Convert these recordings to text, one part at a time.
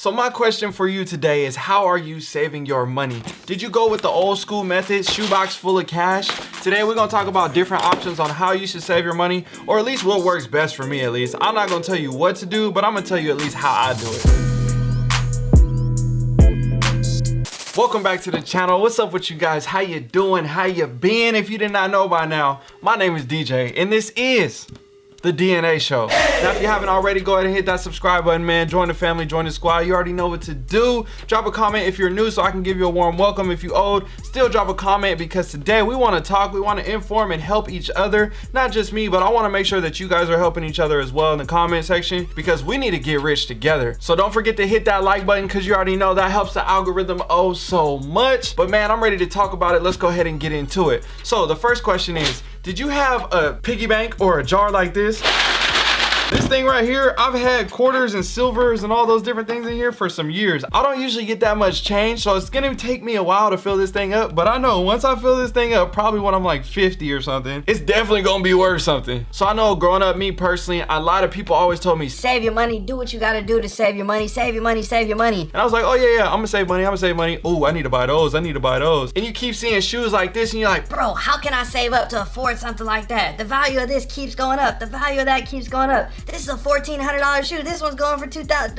So my question for you today is how are you saving your money? Did you go with the old school method, shoebox full of cash? Today we're gonna talk about different options on how you should save your money, or at least what works best for me at least. I'm not gonna tell you what to do, but I'm gonna tell you at least how I do it. Welcome back to the channel. What's up with you guys? How you doing? How you been? If you did not know by now, my name is DJ and this is the DNA show. Now, if you haven't already, go ahead and hit that subscribe button, man. Join the family, join the squad. You already know what to do. Drop a comment if you're new so I can give you a warm welcome. If you old, still drop a comment because today we want to talk, we want to inform and help each other. Not just me, but I want to make sure that you guys are helping each other as well in the comment section because we need to get rich together. So don't forget to hit that like button because you already know that helps the algorithm oh so much. But man, I'm ready to talk about it. Let's go ahead and get into it. So the first question is, did you have a piggy bank or a jar like this? This thing right here, I've had quarters and silvers and all those different things in here for some years. I don't usually get that much change, so it's gonna take me a while to fill this thing up, but I know once I fill this thing up, probably when I'm like 50 or something, it's definitely gonna be worth something. So I know growing up, me personally, a lot of people always told me, save your money, do what you gotta do to save your money, save your money, save your money. And I was like, oh yeah, yeah, I'm gonna save money, I'm gonna save money. Oh, I need to buy those, I need to buy those. And you keep seeing shoes like this and you're like, bro, how can I save up to afford something like that? The value of this keeps going up, the value of that keeps going up. This is a 14 $1,500 shoe. This one's going for 2000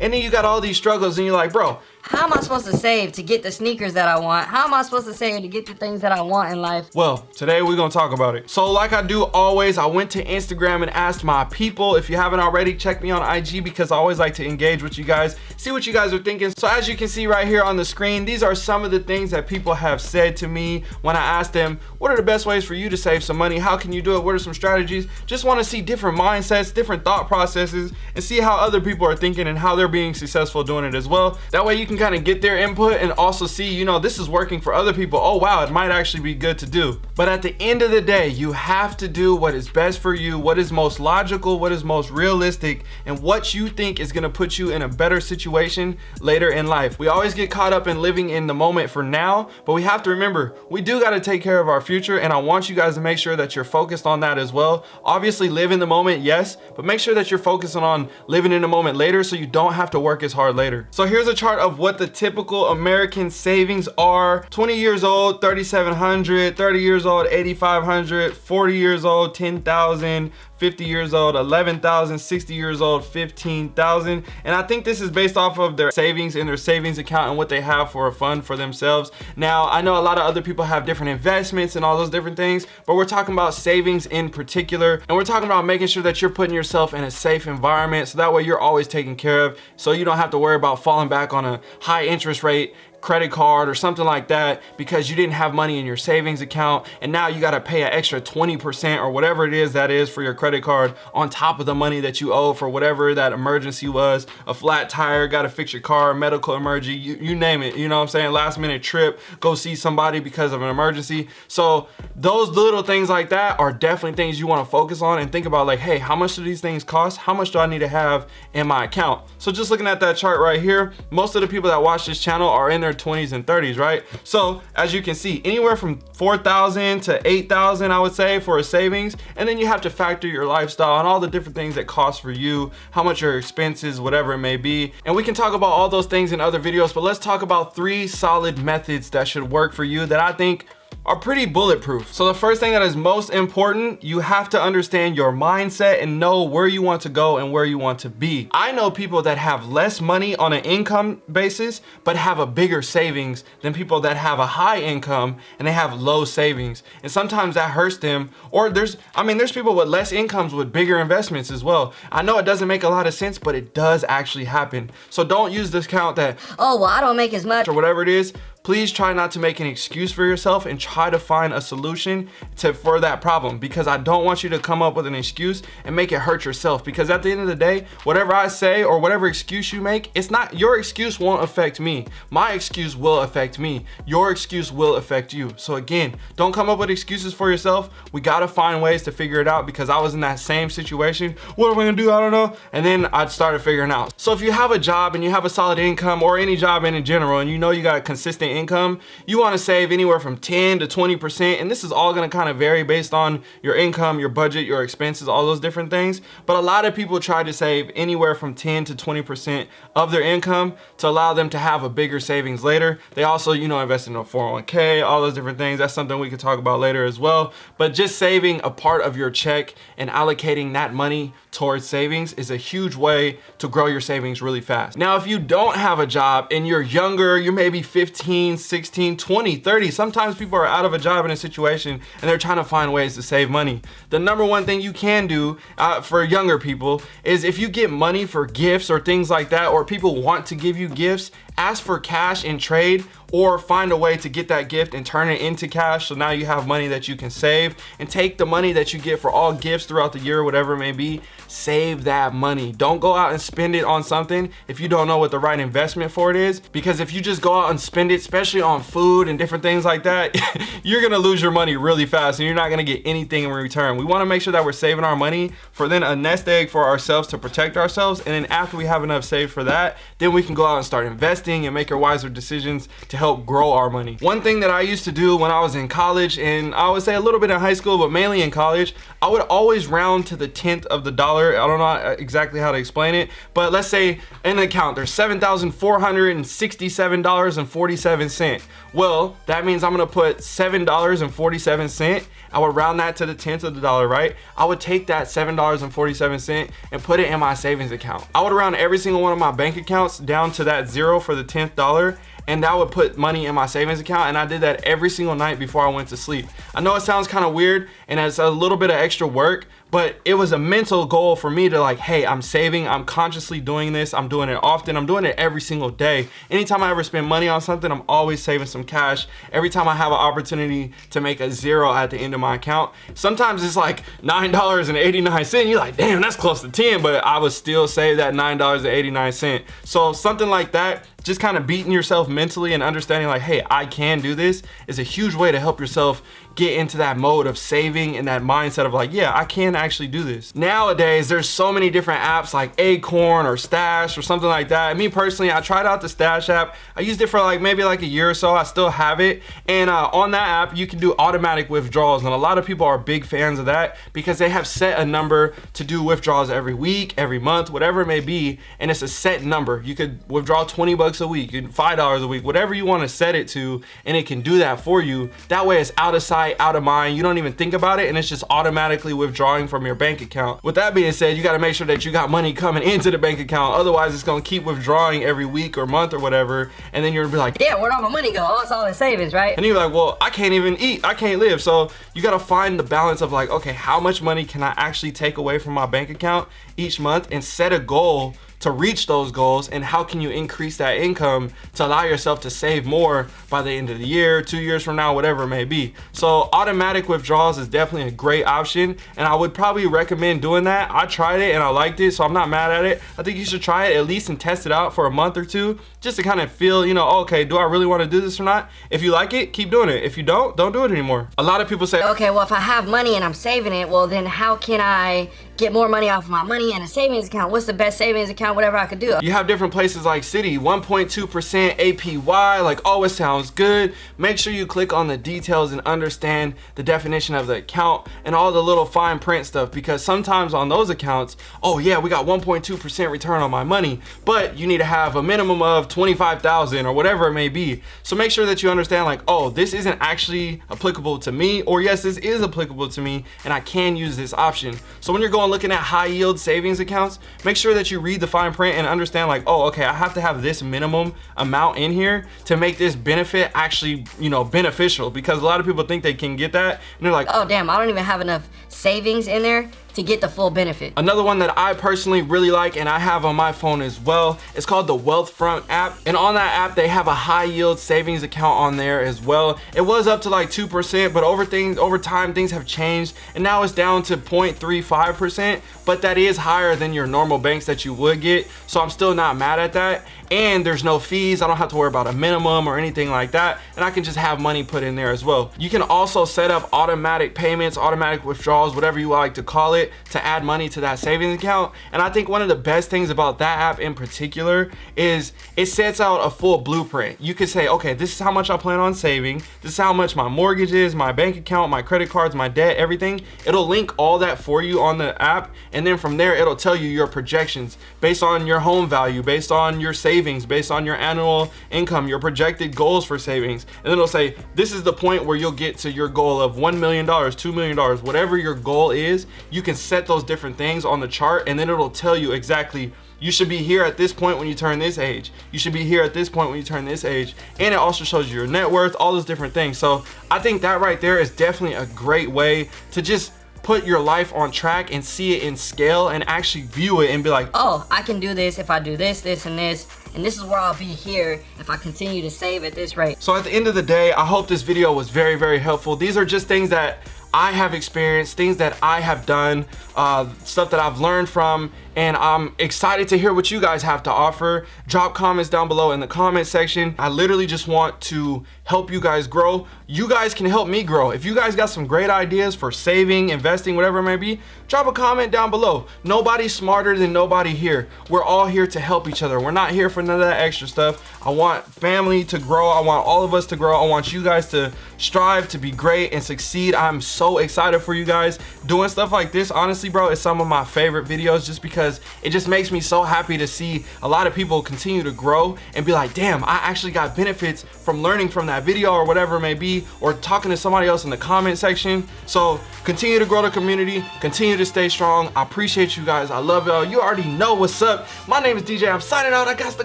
And then you got all these struggles and you're like, bro, how am I supposed to save to get the sneakers that I want? How am I supposed to save to get the things that I want in life? Well, today we're gonna talk about it. So like I do always, I went to Instagram and asked my people. If you haven't already, check me on IG because I always like to engage with you guys, see what you guys are thinking. So as you can see right here on the screen, these are some of the things that people have said to me when I asked them, what are the best ways for you to save some money? How can you do it? What are some strategies? Just wanna see different mindsets, different thought processes, and see how other people are thinking and how they're being successful doing it as well. That way you can kind of get their input input and also see, you know, this is working for other people. Oh, wow, it might actually be good to do. But at the end of the day, you have to do what is best for you, what is most logical, what is most realistic, and what you think is gonna put you in a better situation later in life. We always get caught up in living in the moment for now, but we have to remember, we do gotta take care of our future, and I want you guys to make sure that you're focused on that as well. Obviously, live in the moment, yes, but make sure that you're focusing on living in the moment later so you don't have to work as hard later. So here's a chart of what the typical American savings are. 20 years old, 3,700, 30 years old, 8,500, 40 years old, 10,000, 50 years old, 11,000, 60 years old, 15,000. And I think this is based off of their savings in their savings account and what they have for a fund for themselves. Now, I know a lot of other people have different investments and all those different things, but we're talking about savings in particular. And we're talking about making sure that you're putting yourself in a safe environment. So that way you're always taken care of. So you don't have to worry about falling back on a high interest rate credit card or something like that because you didn't have money in your savings account and now you got to pay an extra 20% or whatever it is that is for your credit card on top of the money that you owe for whatever that emergency was a flat tire got to fix your car medical emergency you, you name it you know what i'm saying? Last minute trip go see somebody because of an emergency. So those little things like that are definitely things you want to focus on and think about like hey how much do these things cost? How much do i need to have in my account? So just looking at that chart right here most of the people that watch this channel are in their 20s and 30s, right? So as you can see, anywhere from 4,000 to 8,000, I would say for a savings. And then you have to factor your lifestyle and all the different things that cost for you, how much your expenses, whatever it may be. And we can talk about all those things in other videos, but let's talk about three solid methods that should work for you that I think are pretty bulletproof. So the first thing that is most important, you have to understand your mindset and know where you want to go and where you want to be. I know people that have less money on an income basis, but have a bigger savings than people that have a high income and they have low savings. And sometimes that hurts them. Or there's, I mean, there's people with less incomes with bigger investments as well. I know it doesn't make a lot of sense, but it does actually happen. So don't use this count that, oh, well, I don't make as much or whatever it is please try not to make an excuse for yourself and try to find a solution to for that problem because I don't want you to come up with an excuse and make it hurt yourself because at the end of the day whatever I say or whatever excuse you make it's not your excuse won't affect me. My excuse will affect me. Your excuse will affect you. So again don't come up with excuses for yourself. We got to find ways to figure it out because I was in that same situation. What am I gonna do? I don't know. And then I started figuring out. So if you have a job and you have a solid income or any job in general and you know you got a consistent income, you wanna save anywhere from 10 to 20%. And this is all gonna kind of vary based on your income, your budget, your expenses, all those different things. But a lot of people try to save anywhere from 10 to 20% of their income to allow them to have a bigger savings later. They also, you know, invest in a 401k, all those different things. That's something we could talk about later as well. But just saving a part of your check and allocating that money towards savings is a huge way to grow your savings really fast. Now, if you don't have a job and you're younger, you're maybe 15, 16, 20, 30, sometimes people are out of a job in a situation and they're trying to find ways to save money. The number one thing you can do uh, for younger people is if you get money for gifts or things like that, or people want to give you gifts, ask for cash in trade or find a way to get that gift and turn it into cash. So now you have money that you can save and take the money that you get for all gifts throughout the year whatever it may be. Save that money. Don't go out and spend it on something if you don't know what the right investment for it is. Because if you just go out and spend it especially on food and different things like that you're gonna lose your money really fast and you're not gonna get anything in return. We want to make sure that we're saving our money for then a nest egg for ourselves to protect ourselves. And then after we have enough saved for that then we can go out and start investing and make our wiser decisions to help grow our money. One thing that I used to do when I was in college, and I would say a little bit in high school, but mainly in college, I would always round to the tenth of the dollar. I don't know exactly how to explain it, but let's say in an account, there's $7,467.47. Well, that means I'm gonna put $7.47. I would round that to the tenth of the dollar, right? I would take that $7.47 and put it in my savings account. I would round every single one of my bank accounts down to that zero for the 10th dollar and that would put money in my savings account and I did that every single night before I went to sleep. I know it sounds kind of weird and it's a little bit of extra work, but it was a mental goal for me to like, hey, I'm saving, I'm consciously doing this, I'm doing it often, I'm doing it every single day. Anytime I ever spend money on something, I'm always saving some cash. Every time I have an opportunity to make a zero at the end of my account, sometimes it's like $9.89. You're like, damn, that's close to 10, but I would still save that $9.89. So something like that, just kind of beating yourself mentally and understanding like, hey, I can do this is a huge way to help yourself get into that mode of saving and that mindset of like, yeah, I can actually do this. Nowadays, there's so many different apps like Acorn or Stash or something like that. Me personally, I tried out the Stash app. I used it for like maybe like a year or so. I still have it. And uh, on that app, you can do automatic withdrawals. And a lot of people are big fans of that because they have set a number to do withdrawals every week, every month, whatever it may be. And it's a set number. You could withdraw 20 bucks a week, $5 a week, whatever you want to set it to, and it can do that for you. That way it's out of sight sight, out of mind. You don't even think about it and it's just automatically withdrawing from your bank account. With that being said, you gotta make sure that you got money coming into the bank account. Otherwise, it's gonna keep withdrawing every week or month or whatever. And then you're gonna be like, yeah, where'd all my money go? Oh, it's all in savings, right? And you're like, well, I can't even eat. I can't live. So you gotta find the balance of like, okay, how much money can I actually take away from my bank account each month and set a goal to reach those goals and how can you increase that income to allow yourself to save more by the end of the year, two years from now, whatever it may be. So automatic withdrawals is definitely a great option and I would probably recommend doing that. I tried it and I liked it, so I'm not mad at it. I think you should try it at least and test it out for a month or two just to kind of feel, you know, okay, do I really want to do this or not? If you like it, keep doing it. If you don't, don't do it anymore. A lot of people say, okay, well, if I have money and I'm saving it, well, then how can I get more money off of my money in a savings account? What's the best savings account, whatever I could do? You have different places like Citi, 1.2% APY, like always sounds good. Make sure you click on the details and understand the definition of the account and all the little fine print stuff because sometimes on those accounts, oh yeah, we got 1.2% return on my money, but you need to have a minimum of 25,000 or whatever it may be. So make sure that you understand like, oh, this isn't actually applicable to me or yes, this is applicable to me and I can use this option. So when you're going looking at high yield savings accounts, make sure that you read the fine print and understand like, oh, okay, I have to have this minimum amount in here to make this benefit actually, you know, beneficial because a lot of people think they can get that and they're like, oh damn, I don't even have enough savings in there to get the full benefit. Another one that I personally really like and I have on my phone as well, it's called the Wealthfront app. And on that app, they have a high yield savings account on there as well. It was up to like 2%, but over things over time, things have changed and now it's down to 0.35%, but that is higher than your normal banks that you would get. So I'm still not mad at that and there's no fees. I don't have to worry about a minimum or anything like that. And I can just have money put in there as well. You can also set up automatic payments, automatic withdrawals, whatever you like to call it to add money to that savings account. And I think one of the best things about that app in particular is it sets out a full blueprint. You could say, okay, this is how much I plan on saving. This is how much my mortgage is, my bank account, my credit cards, my debt, everything. It'll link all that for you on the app. And then from there, it'll tell you your projections based on your home value, based on your savings, based on your annual income, your projected goals for savings. And then it'll say, this is the point where you'll get to your goal of $1 million, $2 million, whatever your goal is, you can set those different things on the chart and then it'll tell you exactly you should be here at this point when you turn this age. You should be here at this point when you turn this age. And it also shows you your net worth, all those different things. So I think that right there is definitely a great way to just put your life on track and see it in scale and actually view it and be like, oh, I can do this if I do this, this, and this. And this is where I'll be here if I continue to save at this rate. So at the end of the day, I hope this video was very, very helpful. These are just things that I have experienced, things that I have done, uh, stuff that I've learned from, and I'm excited to hear what you guys have to offer. Drop comments down below in the comment section. I literally just want to help you guys grow. You guys can help me grow. If you guys got some great ideas for saving, investing, whatever it may be, drop a comment down below. Nobody's smarter than nobody here. We're all here to help each other. We're not here for none of that extra stuff. I want family to grow. I want all of us to grow. I want you guys to strive to be great and succeed. I'm so excited for you guys. Doing stuff like this, honestly, bro, is some of my favorite videos just because it just makes me so happy to see a lot of people continue to grow and be like, damn, I actually got benefits from learning from that video or whatever it may be, or talking to somebody else in the comment section. So continue to grow the community, continue to stay strong. I appreciate you guys. I love y'all. You already know what's up. My name is DJ. I'm signing out. I got to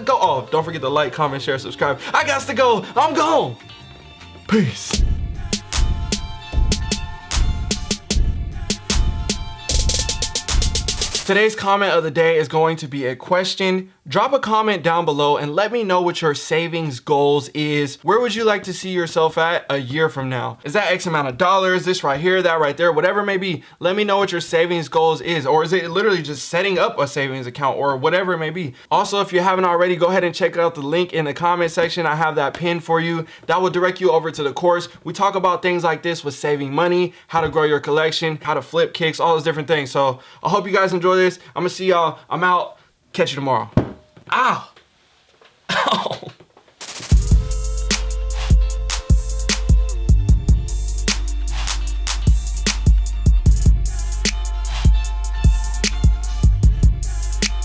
go. Oh, don't forget to like, comment, share, subscribe. I got to go. I'm gone. Peace. Today's comment of the day is going to be a question. Drop a comment down below and let me know what your savings goals is. Where would you like to see yourself at a year from now? Is that X amount of dollars, this right here, that right there, whatever it may be. Let me know what your savings goals is. Or is it literally just setting up a savings account or whatever it may be. Also, if you haven't already, go ahead and check out the link in the comment section. I have that pinned for you. That will direct you over to the course. We talk about things like this with saving money, how to grow your collection, how to flip kicks, all those different things. So I hope you guys enjoy enjoy this. I'm gonna see y'all. I'm out. Catch you tomorrow. Ow. Ow.